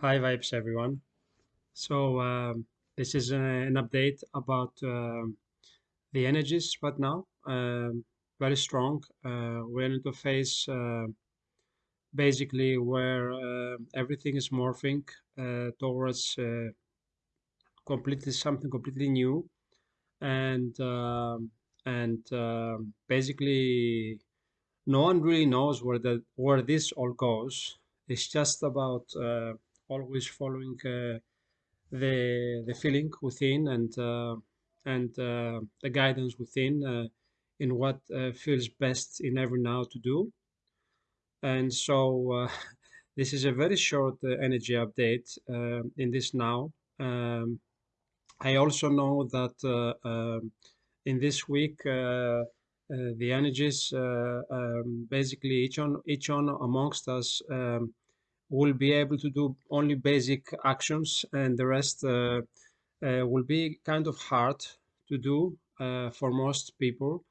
Hi, Vibes, everyone. So, um, this is uh, an update about um the energies right now. Um, very strong. Uh, we're in a phase uh, basically where uh, everything is morphing uh, towards uh, completely something completely new, and um, and basically no one really knows where the where this all goes. It's just about uh, always following. Uh, the the feeling within and uh, and uh, the guidance within in what feels best in every now to do. And so this is a very short energy update in this now. Um, I also know that um, in this week uh, the energies uh, um, basically each on each one amongst us um, will be able to do only basic actions and the rest uh, uh, will be kind of hard to do uh, for most people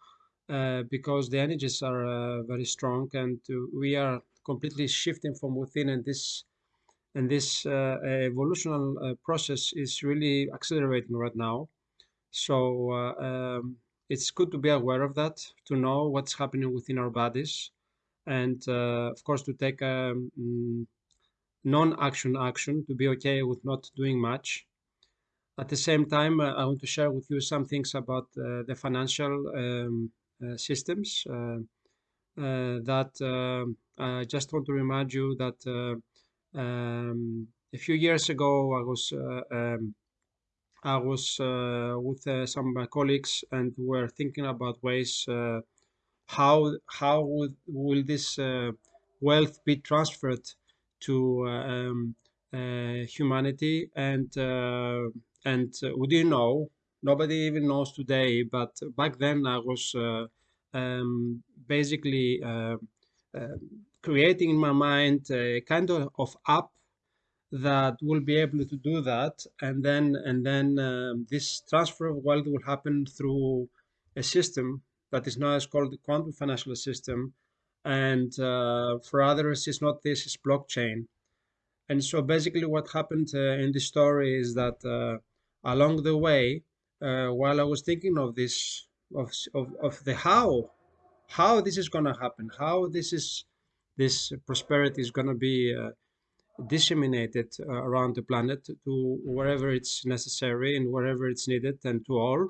uh, because the energies are uh, very strong and we are completely shifting from within and this and this uh, evolutional process is really accelerating right now. So um, it's good to be aware of that to know what's happening within our bodies and of course to take um, non-action action to be okay with not doing much. At the same time, uh, I want to share with you some things about uh, the financial um, uh, systems uh, uh, that I just want to remind you that uh, um, a few years ago I was um, I was with some of my colleagues and were thinking about ways how how would, will this wealth be transferred to uh, um, uh, humanity and uh, and we didn't know. Nobody even knows today but back then i was um, basically creating in my mind a kind of, app that will be able to do that. And then and then um, this transfer of wealth will happen through a system that is now called the quantum financial system and uh, for others it's not this it's blockchain. And so basically what happened uh, in the story is that uh, along the way uh, while i was thinking of this of, of, of the how how this is going to happen how this is this prosperity is going to be uh, disseminated uh, around the planet to wherever it's necessary and wherever it's needed and to all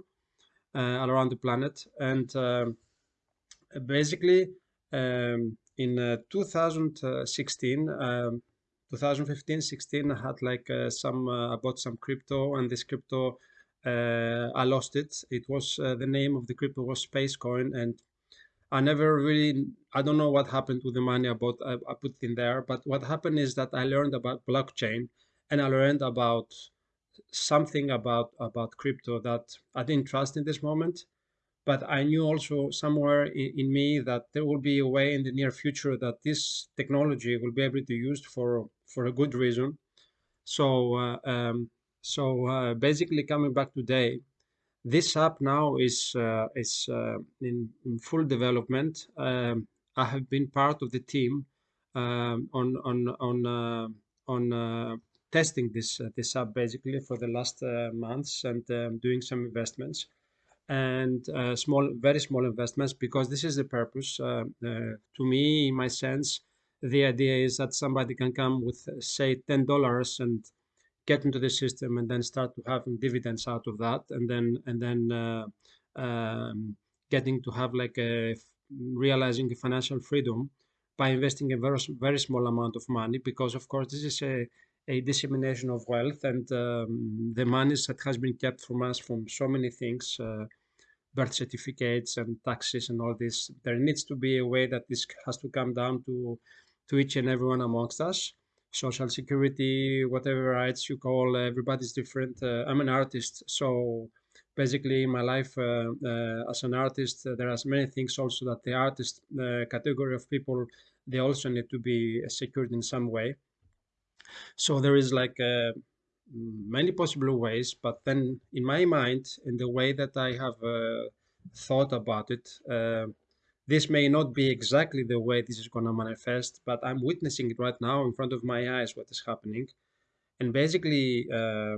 around the planet. And basically um, in uh, 2016, um, 2015, 16, I had like uh, some, uh, I bought some crypto and this crypto, uh, I lost it. It was, uh, the name of the crypto was Spacecoin and I never really, I don't know what happened to the money I bought, I, I put in there, but what happened is that I learned about blockchain and I learned about something about, about crypto that I didn't trust in this moment but I knew also somewhere in, in, me that there will be a way in the near future that this technology will be able to be used for for a good reason. So uh, um, so uh, basically, coming back today, this app now is uh, is uh, in, in, full development. Um, I have been part of the team um, on on on uh, on uh, testing this this app basically for the last months and um, doing some investments and uh, small, very small investments because this is the purpose. Uh, uh, to me, in my sense, the idea is that somebody can come with, say, ten dollars and get into the system and then start to having dividends out of that, and then and then uh, um, getting to have like a realizing financial freedom by investing a very very small amount of money because of course this is a a dissemination of wealth and um, the monies that has been kept from us from so many things, uh, birth certificates and taxes and all this. There needs to be a way that this has to come down to to each and everyone amongst us. Social security, whatever rights you call, everybody's different. Uh, I'm an artist, so basically in my life uh, uh, as an artist, uh, there are many things also that the artist uh, category of people, they also need to be secured in some way. So there is like uh, many possible ways, but then in my mind, in the way that I have uh, thought about it, uh, this may not be exactly the way this is going to manifest, but I'm witnessing it right now in front of my eyes what is happening. and basically uh,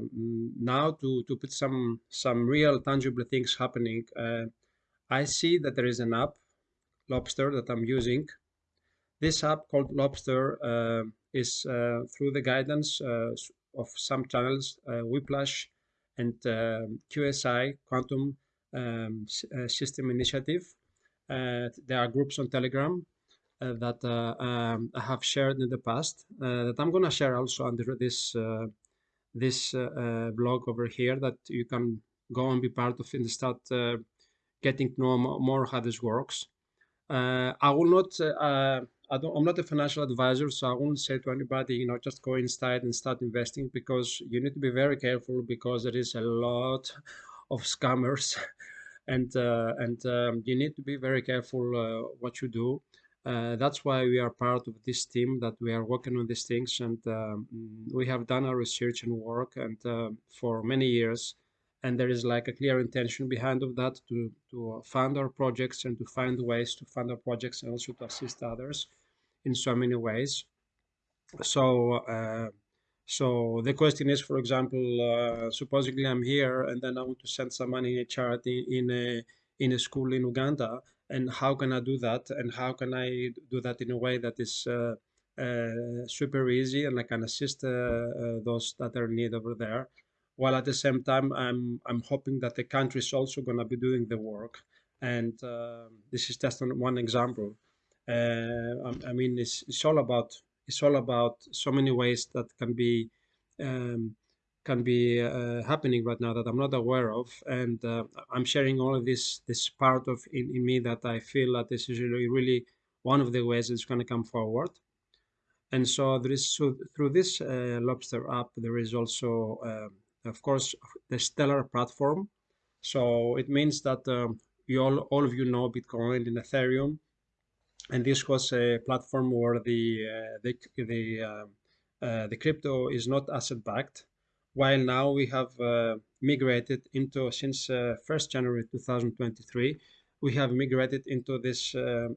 now to to put some some real tangible things happening uh, i see that there is an app LOBSTR that i'm using this app called LOBSTR uh, is uh, through the guidance uh, of some channels whiplash and um, qsi quantum um, system initiative there are groups on telegram uh, that uh, um, I have shared in the past uh, that I'm going to share also under this this blog over here that you can go and be part of and start getting to know more how this works. I will not I I'm not a financial advisor, so I won't say to anybody, you know, just go inside and start investing because you need to be very careful because there is a lot of scammers, and uh, and um, you need to be very careful uh, what you do. Uh, that's why we are part of this team that we are working on these things and um, we have done our research and work and uh, for many years and there is like a clear intention behind of that to to fund our projects and to find ways to fund our projects and also to assist others in so many ways. So uh, so the question is for example uh, supposedly i'm here and then i want to send some money in a charity in a in a school in uganda and how can I do that? And how can I do that in a way that is uh, uh, super easy and I can assist uh, uh, those that are in need over there? While at the same time I'm I'm hoping that the country is also going to be doing the work. And this is just one example I, I, mean it's, it's all about it's all about so many ways that can be um, can be uh, happening right now that I'm not aware of, and uh, I'm sharing all of this this part of in, in me that I feel that this is really really one of the ways it's going to come forward. And so there is so through this uh, LOBSTR app there is also uh, of course the Stellar platform. So it means that um, you all all of you know Bitcoin and Ethereum, and this was a platform where the uh, the the um, uh, the crypto is not asset backed while now we have uh, migrated into since 1st uh, January 2023 we have migrated into this uh,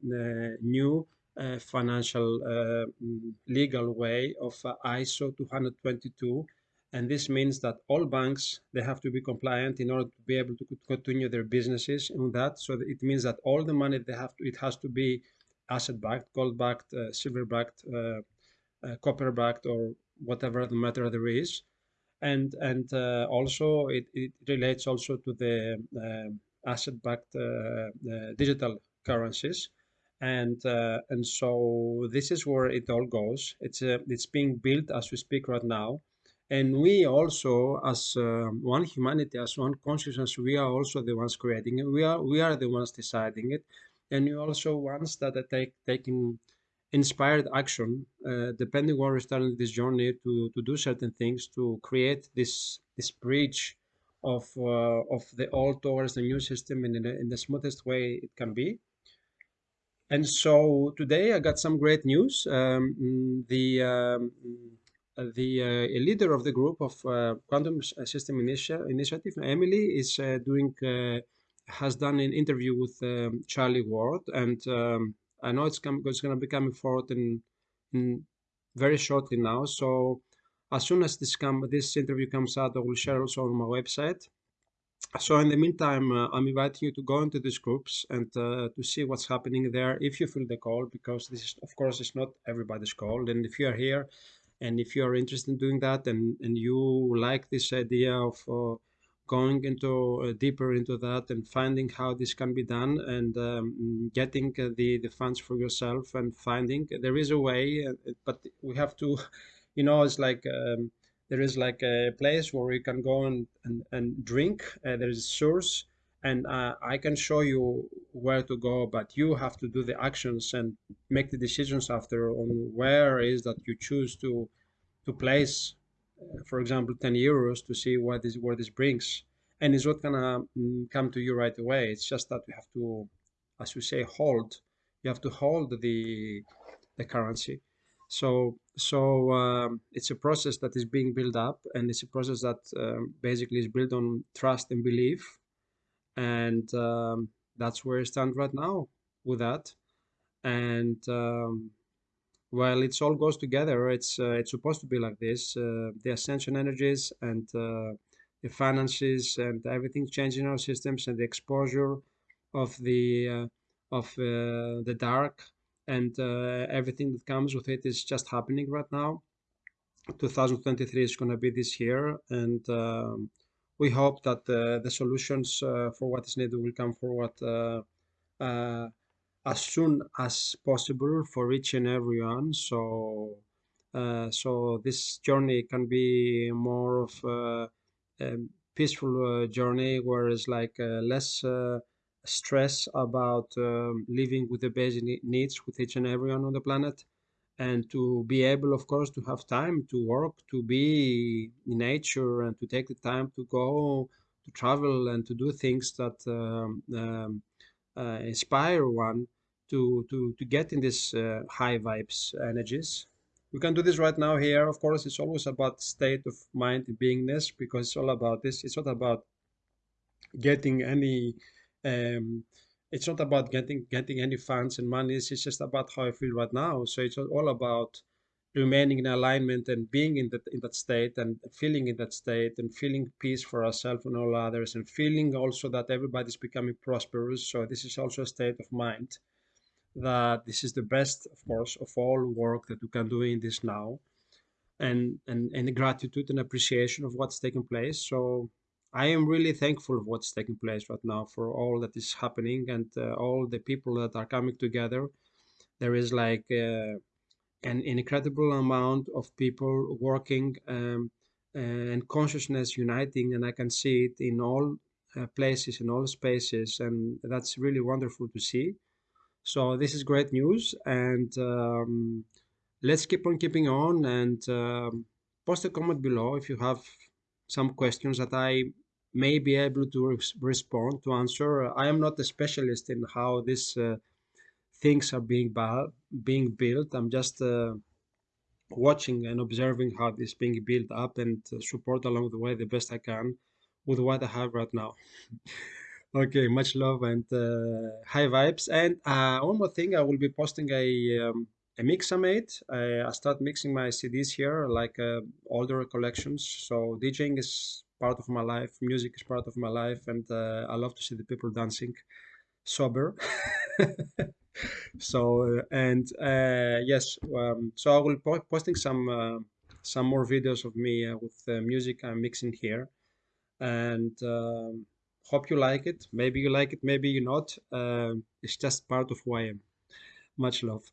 new financial mm, legal way of ISO 222 and this means that all banks they have to be compliant in order to be able to continue their businesses on that. So it means that all the money they have to it has to be asset backed gold backed uh, silver backed uh, uh, copper backed or whatever the matter there is. And and also it, it relates also to the asset-backed digital currencies. And and so this is where it all goes. It's it's being built as we speak right now. And we also as uh, one humanity as one consciousness we are also the ones creating it. We are we are the ones deciding it and you also ones that are take taking inspired action, uh, depending where starting this journey to, to do certain things, to create this this bridge of uh, of the old towards the new system in, in the smoothest way it can be. And so today I got some great news. Um, the um, the uh, leader of the group of uh, Quantum System Initi Initiative, Emily, is uh, doing uh, has done an interview with um, Charlie Ward and um, I know it's, it's going to be coming forward in, in very shortly now. So as soon as this come this interview comes out, I will share also on my website. So in the meantime, uh, I'm inviting you to go into these groups and uh, to see what's happening there if you feel the call, because this is, of course, it's not everybody's call. And if you are here and if you are interested in doing that and, and you like this idea of uh, going into uh, deeper into that and finding how this can be done and um, getting uh, the the funds for yourself and finding there is a way uh, but we have to you know it's like um, there is like a place where you can go and and, and drink uh, there is a source and uh, i can show you where to go but you have to do the actions and make the decisions after on where is that you choose to to place for example, 10 euros to see what this where this brings. And it's not gonna mm, come to you right away. It's just that you have to, as you say, hold. You have to hold the the currency. So so um, it's a process that is being built up, and it's a process that um, basically is built on trust and belief, and um, that's where I stand right now with that. And um, well, it's all goes together. It's uh, it's supposed to be like this. Uh, the ascension energies and uh, the finances and everything changing our systems and the exposure of the uh, of uh, the dark and uh, everything that comes with it is just happening right now. 2023 is going to be this year, and um, we hope that the solutions for what is needed will come forward as soon as possible for each and everyone. So, uh, so this journey can be more of a, a peaceful uh, journey, where it's like uh, less uh, stress about um, living with the basic needs with each and everyone on the planet, and to be able, of course, to have time to work, to be in nature, and to take the time to go to travel and to do things that um, um, inspire one to to to get in this uh, high vibes energies. We can do this right now here. Of course it's always about state of mind beingness because it's all about this. It's not about getting any um it's not about getting getting any funds and money it's just about how i feel right now. So it's all about remaining in alignment and being in that in that state and feeling in that state and feeling peace for ourselves and all others and feeling also that everybody's becoming prosperous. So this is also a state of mind that this is the best of course of all work that we can do in this now. And and and gratitude and appreciation of what's taking place. So i am really thankful of what's taking place right now for all that is happening and uh, all the people that are coming together. There is like uh, an incredible amount of people working um, and consciousness uniting and i can see it in all uh, places in all spaces and that's really wonderful to see. So this is great news and um, let's keep on keeping on and um, post a comment below if you have some questions that i may be able to res respond to answer. I am not a specialist in how these uh, things are being being built. I'm just uh, watching and observing how this being built up and uh, support along the way the best I can with what I have right now. okay, much love and uh, high vibes. And uh, one more thing, I will be posting a um, a mix I made. I, I start mixing my CDs here, like uh, older collections. So DJing is part of my life, music is part of my life, and uh, I love to see the people dancing sober. so uh, and uh, yes um, so i will be posting some uh, some more videos of me with music i'm mixing here. And um, hope you like it. Maybe you like it maybe you not. It's just part of who i am. Much love